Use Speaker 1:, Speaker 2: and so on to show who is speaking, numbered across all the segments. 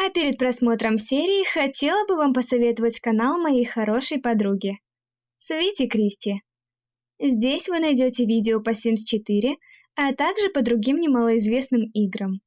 Speaker 1: А перед просмотром серии хотела бы вам посоветовать канал моей хорошей подруги. Свити Кристи. Здесь вы найдете видео по Sims 4, а также по другим немалоизвестным играм.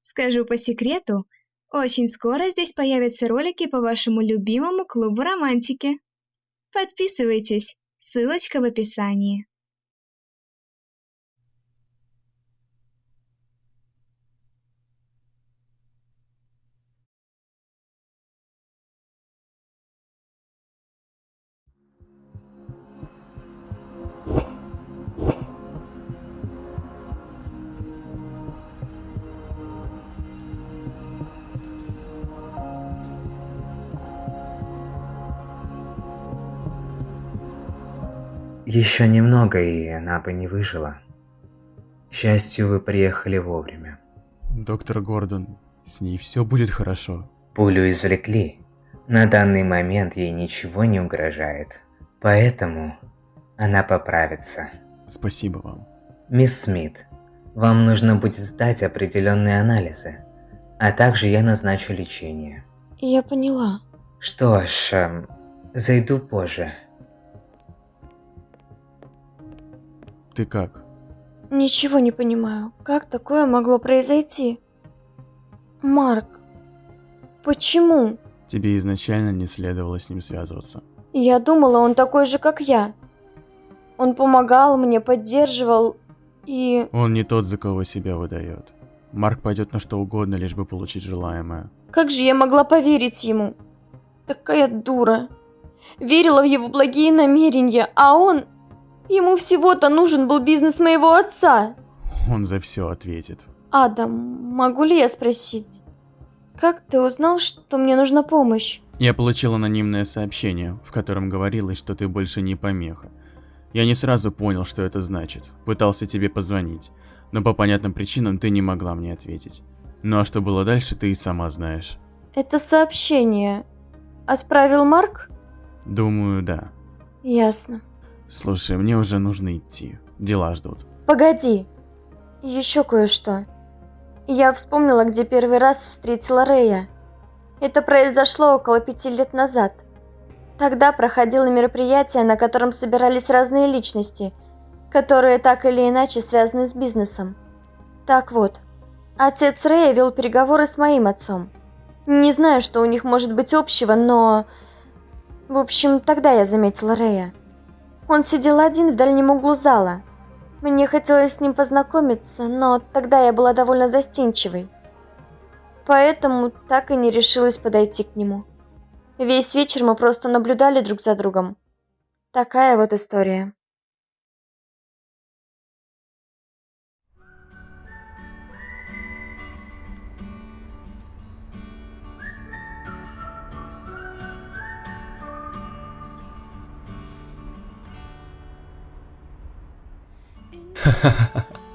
Speaker 1: Скажу по секрету, очень скоро здесь появятся ролики по вашему любимому клубу романтики. Подписывайтесь, ссылочка в описании.
Speaker 2: Еще немного, и она бы не выжила. К счастью, вы приехали вовремя.
Speaker 3: Доктор Гордон, с ней все будет хорошо.
Speaker 2: Пулю извлекли. На данный момент ей ничего не угрожает. Поэтому она поправится.
Speaker 3: Спасибо вам.
Speaker 2: Мисс Смит, вам нужно будет сдать определенные анализы. А также я назначу лечение.
Speaker 4: Я поняла.
Speaker 2: Что ж, эм, зайду позже.
Speaker 3: Ты как?
Speaker 4: Ничего не понимаю. Как такое могло произойти? Марк, почему?
Speaker 3: Тебе изначально не следовало с ним связываться.
Speaker 4: Я думала, он такой же, как я. Он помогал мне, поддерживал и...
Speaker 3: Он не тот, за кого себя выдает. Марк пойдет на что угодно, лишь бы получить желаемое.
Speaker 4: Как же я могла поверить ему? Такая дура. Верила в его благие намерения, а он... Ему всего-то нужен был бизнес моего отца.
Speaker 3: Он за все ответит.
Speaker 4: Адам, могу ли я спросить? Как ты узнал, что мне нужна помощь?
Speaker 3: Я получил анонимное сообщение, в котором говорилось, что ты больше не помеха. Я не сразу понял, что это значит. Пытался тебе позвонить, но по понятным причинам ты не могла мне ответить. Ну а что было дальше, ты и сама знаешь.
Speaker 4: Это сообщение отправил Марк?
Speaker 3: Думаю, да.
Speaker 4: Ясно.
Speaker 3: Слушай, мне уже нужно идти. Дела ждут.
Speaker 4: Погоди. Еще кое-что. Я вспомнила, где первый раз встретила Рэя. Это произошло около пяти лет назад. Тогда проходило мероприятие, на котором собирались разные личности, которые так или иначе связаны с бизнесом. Так вот, отец Рэя вел переговоры с моим отцом. Не знаю, что у них может быть общего, но... В общем, тогда я заметила Рэя. Он сидел один в дальнем углу зала. Мне хотелось с ним познакомиться, но тогда я была довольно застенчивой. Поэтому так и не решилась подойти к нему. Весь вечер мы просто наблюдали друг за другом. Такая вот история.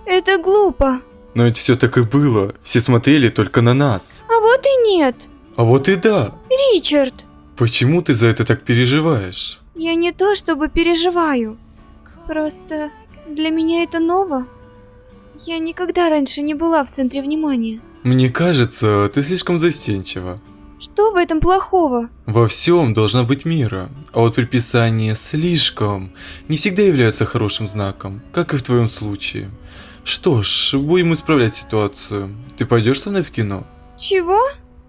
Speaker 1: Это глупо.
Speaker 5: Но ведь все так и было. Все смотрели только на нас.
Speaker 1: А вот и нет.
Speaker 5: А вот и да.
Speaker 1: Ричард,
Speaker 5: Почему ты за это так переживаешь?
Speaker 1: я не то чтобы переживаю. Просто для меня это ново. Я никогда раньше не была в центре внимания.
Speaker 5: Мне кажется, ты слишком застенчива.
Speaker 1: Что в этом плохого?
Speaker 5: Во всем должна быть мера. А вот приписание «слишком» не всегда является хорошим знаком, как и в твоем случае. Что ж, будем исправлять ситуацию. Ты пойдешь со мной в кино?
Speaker 1: Чего?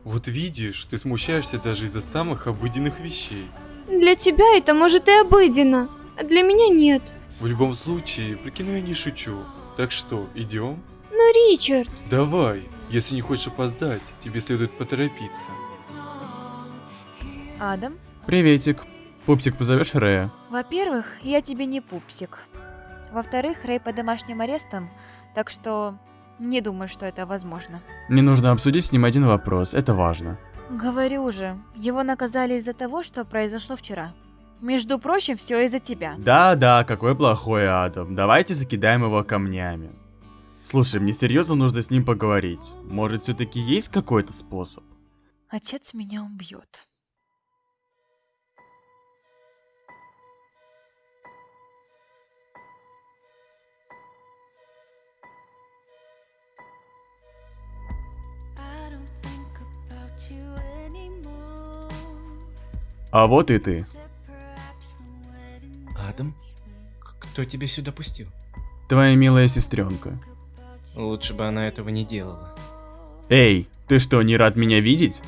Speaker 5: Вот видишь, ты смущаешься даже из-за самых обыденных вещей.
Speaker 1: Для тебя это может и обыденно, а для меня нет.
Speaker 5: В любом случае, про кино я не шучу. Так что, идем?
Speaker 1: Но, Ричард,
Speaker 5: Давай, если не хочешь опоздать, тебе следует поторопиться.
Speaker 6: Адам,
Speaker 3: Приветик. Пупсик, позовешь Рэя?
Speaker 6: во-первых, я тебе не пупсик. Во-вторых, Рэй под домашним арестом, так что не думаю, что это возможно.
Speaker 3: Мне нужно обсудить с ним один вопрос, это важно.
Speaker 6: Говорю же, его наказали из-за того, что произошло вчера. Между прочим, все из-за тебя.
Speaker 3: Да-да, какой плохой Адам. Давайте закидаем его камнями. Слушай, мне серьезно нужно с ним поговорить. Может, все-таки есть какой-то способ?
Speaker 6: Отец меня убьет.
Speaker 3: А вот и ты.
Speaker 7: Адам? Кто тебя сюда пустил?
Speaker 3: Твоя милая сестренка.
Speaker 7: Лучше бы она этого не делала.
Speaker 3: Эй, ты что, не рад меня видеть?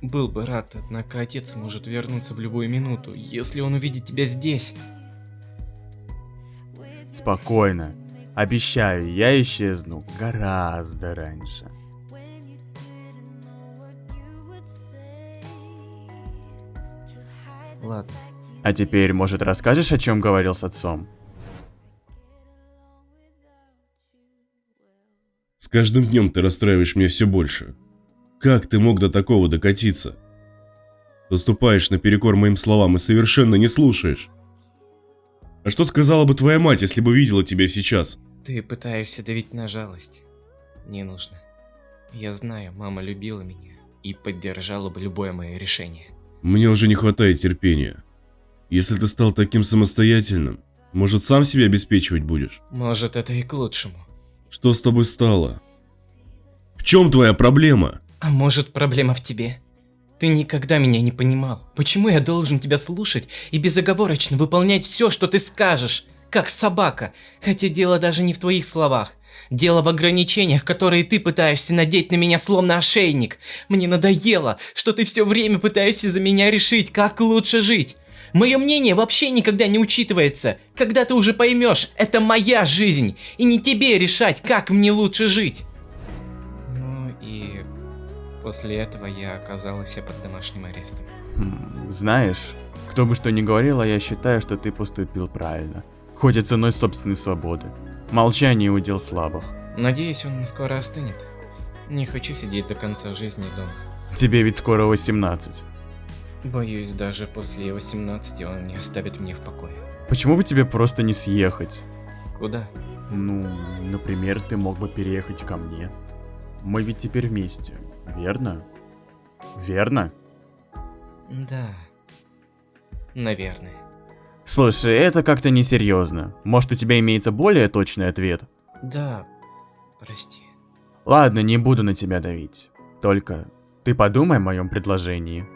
Speaker 7: Был бы рад, однако отец может вернуться в любую минуту, если он увидит тебя здесь.
Speaker 3: Спокойно. Обещаю, я исчезну гораздо раньше.
Speaker 7: Ладно.
Speaker 3: А теперь, может, расскажешь, о чем говорил с отцом?
Speaker 8: С каждым днем ты расстраиваешь меня все больше. Как ты мог до такого докатиться? Поступаешь наперекор моим словам и совершенно не слушаешь. А что сказала бы твоя мать, если бы видела тебя сейчас?
Speaker 7: Ты пытаешься давить на жалость. Не нужно. Я знаю, мама любила меня и поддержала бы любое мое решение.
Speaker 8: Мне уже не хватает терпения. Если ты стал таким самостоятельным, может сам себя обеспечивать будешь?
Speaker 7: Может, это и к лучшему.
Speaker 8: Что с тобой стало? В чем твоя проблема?
Speaker 7: А может, проблема в тебе? Ты никогда меня не понимал. Почему я должен тебя слушать и безоговорочно выполнять все, что ты скажешь? Как собака. Хотя дело даже не в твоих словах. Дело в ограничениях, которые ты пытаешься надеть на меня словно ошейник. Мне надоело, что ты все время пытаешься за меня решить, как лучше жить. Мое мнение вообще никогда не учитывается. Когда ты уже поймешь, это моя жизнь, и не тебе решать, как мне лучше жить. Ну и после этого я оказалась под домашним арестом.
Speaker 3: Знаешь, кто бы что ни говорил, а я считаю, что ты поступил правильно. Хоть и ценой собственной свободы. Молчание удел слабых.
Speaker 7: Надеюсь, он скоро остынет. Не хочу сидеть до конца жизни дома.
Speaker 3: Тебе ведь скоро 18.
Speaker 7: Боюсь, даже после 18 он не оставит меня в покое.
Speaker 3: Почему бы тебе просто не съехать?
Speaker 7: Куда?
Speaker 3: Ну, например, ты мог бы переехать ко мне. Мы ведь теперь вместе, верно? Верно?
Speaker 7: Да. Наверное.
Speaker 3: Слушай, это как-то несерьезно. Может, у тебя имеется более точный ответ?
Speaker 7: Да. Прости.
Speaker 3: Ладно, не буду на тебя давить. Только ты подумай о моем предложении.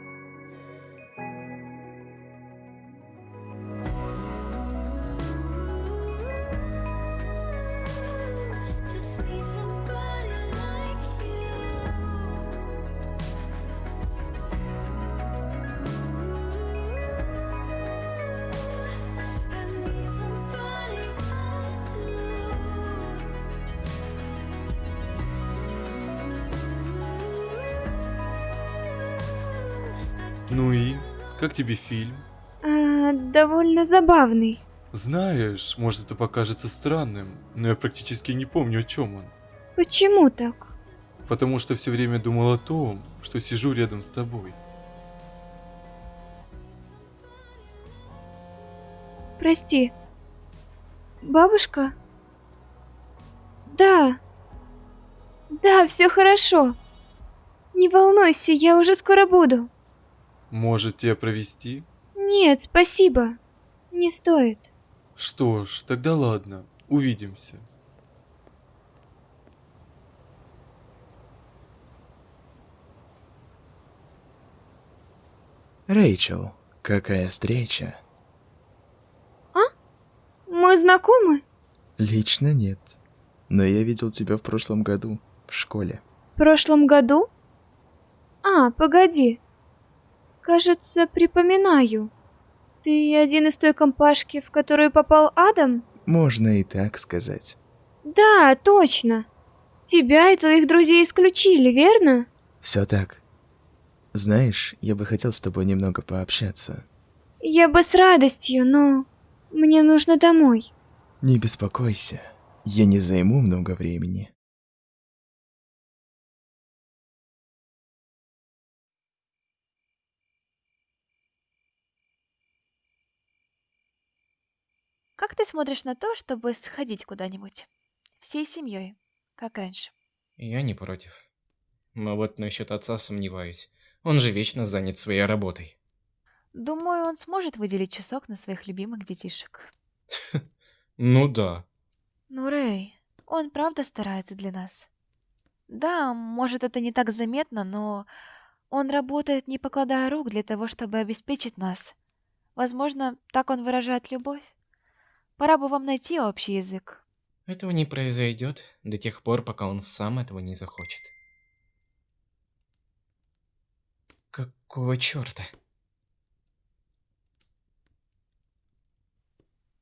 Speaker 5: Ну и? Как тебе фильм?
Speaker 1: А, довольно забавный.
Speaker 5: Знаешь, может это покажется странным, но я практически не помню, о чем он.
Speaker 1: Почему так?
Speaker 5: Потому что все время думал о том, что сижу рядом с тобой.
Speaker 1: Прости. Бабушка? Да. Да, все хорошо. Не волнуйся, я уже скоро буду.
Speaker 5: Может тебя провести?
Speaker 1: Нет, спасибо. Не стоит.
Speaker 5: Что ж, тогда ладно, увидимся.
Speaker 9: Рэйчел, какая встреча?
Speaker 1: Мы знакомы?
Speaker 9: Лично нет. Но я видел тебя в прошлом году, в школе.
Speaker 1: В прошлом году? А, погоди. Кажется, припоминаю. Ты один из той компашки, в которую попал Адам?
Speaker 9: Можно и так сказать.
Speaker 1: Да, точно. Тебя и твоих друзей исключили, верно?
Speaker 9: Все так. Знаешь, я бы хотел с тобой немного пообщаться.
Speaker 1: Я бы с радостью, но мне нужно домой.
Speaker 9: Не беспокойся, я не займу много времени.
Speaker 6: Как ты смотришь на то, чтобы сходить куда-нибудь? Всей семьей, как раньше.
Speaker 7: Я не против. Но вот насчет отца сомневаюсь. Он же вечно занят своей работой.
Speaker 6: Думаю, он сможет выделить часок на своих любимых детишек.
Speaker 7: Ну да.
Speaker 6: Ну, Рэй, он правда старается для нас. Да, может, это не так заметно, но Он работает, не покладая рук, для того, чтобы обеспечить нас. Возможно, так он выражает любовь. Пора бы вам найти общий язык.
Speaker 7: Этого не произойдет до тех пор, пока он сам этого не захочет. Какого черта?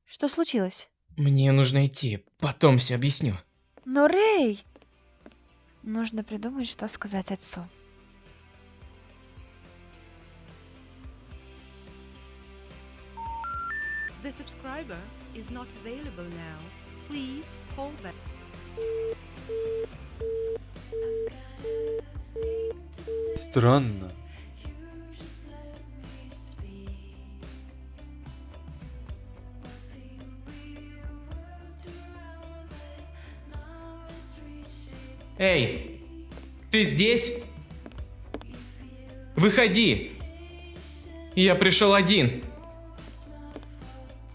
Speaker 6: Что случилось?
Speaker 7: Мне нужно идти, потом все объясню.
Speaker 6: Но Рэй! Нужно придумать, что сказать отцу.
Speaker 10: Is not available now. Please call back.
Speaker 5: Странно.
Speaker 7: Эй, ты здесь? Выходи! Я пришел один.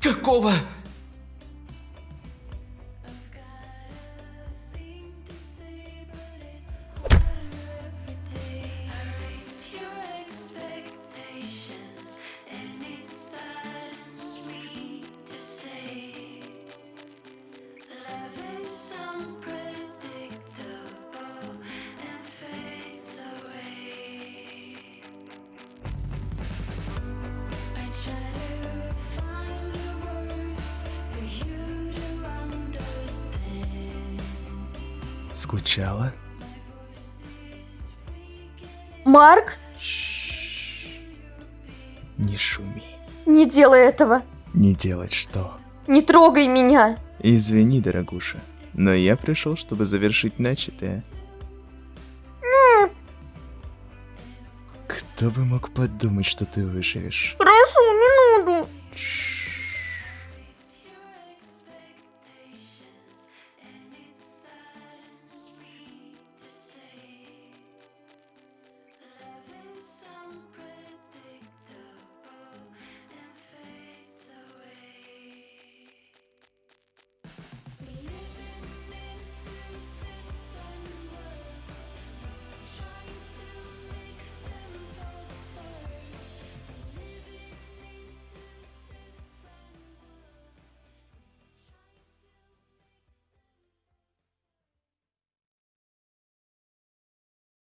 Speaker 7: Какого?
Speaker 9: Скучала?
Speaker 4: Марк,
Speaker 9: Не шуми.
Speaker 4: не делай этого.
Speaker 9: Не делать что?
Speaker 4: Не трогай меня.
Speaker 9: Извини, дорогуша, но я пришел, чтобы завершить начатое. Кто бы мог подумать, что ты выживешь?